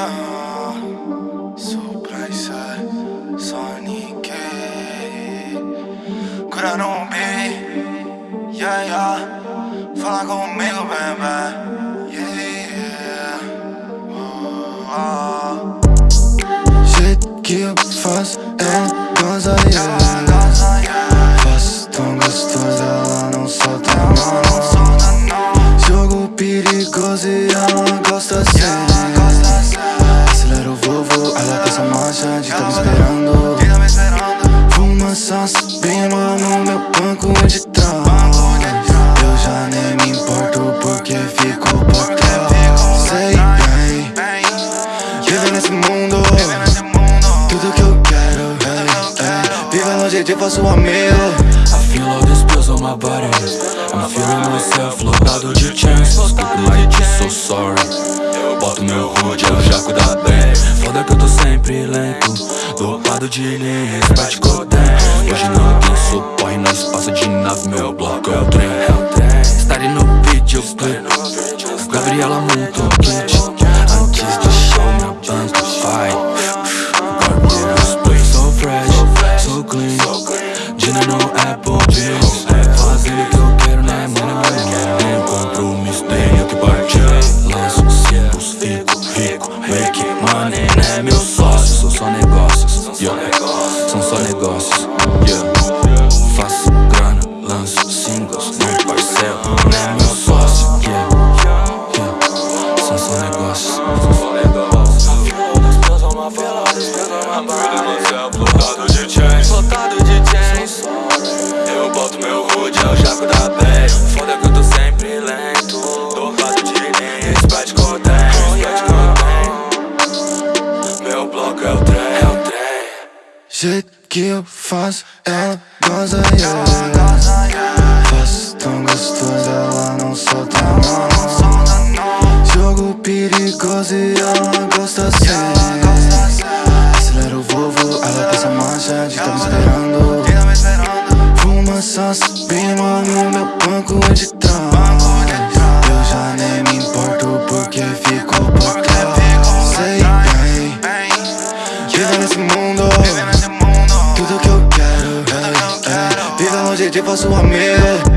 yeah. Um beat, yeah, yeah. Fala comigo, baby, yeah. Oh, oh. Jeito que eu faço, goza, yeah. Faço tão gostoso, ela não solta, não. Jogo perigoso e ela gosta assim. Acelera só subindo no meu banco de trás. Eu já nem me importo porque fico por trás. Sei bem, viver nesse mundo. Tudo que eu quero, hey, hey. Viva longe de falso amigo. I feel all this pills on my body I'm feeling myself, lotado de chances Good night, so sorry. Boto meu hood, eu já cuida bem. Foda que eu tô sempre lento Dopado de linhas, bate Hoje não tem suporte, nós passa de nave Meu bloco é o trem, é Estarei no vídeo, Gabriela montou kit. Antes do show, minha banca vai. Guardiões, play so fresh, so clean. Dinner no Apple Bills Fazendo o que eu quero, né, mano, mano Nem compromisso, tenho que partir Lanço simples, fico rico. Make money, né, meu sócio. Sou só negócios, yeah São só negócios, yeah. Faço grana, lanço singles Não parcelo, né, meu sócio, yeah. Yeah, são só negócios. São só negócios. I'm feeling myself, lotado de chains Lotado de chains Eu boto meu hood, é o jaco da bem Jeito que eu faço, ela goza, yeah. Faço tão gostoso, ela não solta, não Jogo perigoso e ela gosta assim. Acelera o vovô, ela passa marcha de tá me esperando. Fuma só subindo no meu banco de Longe de falso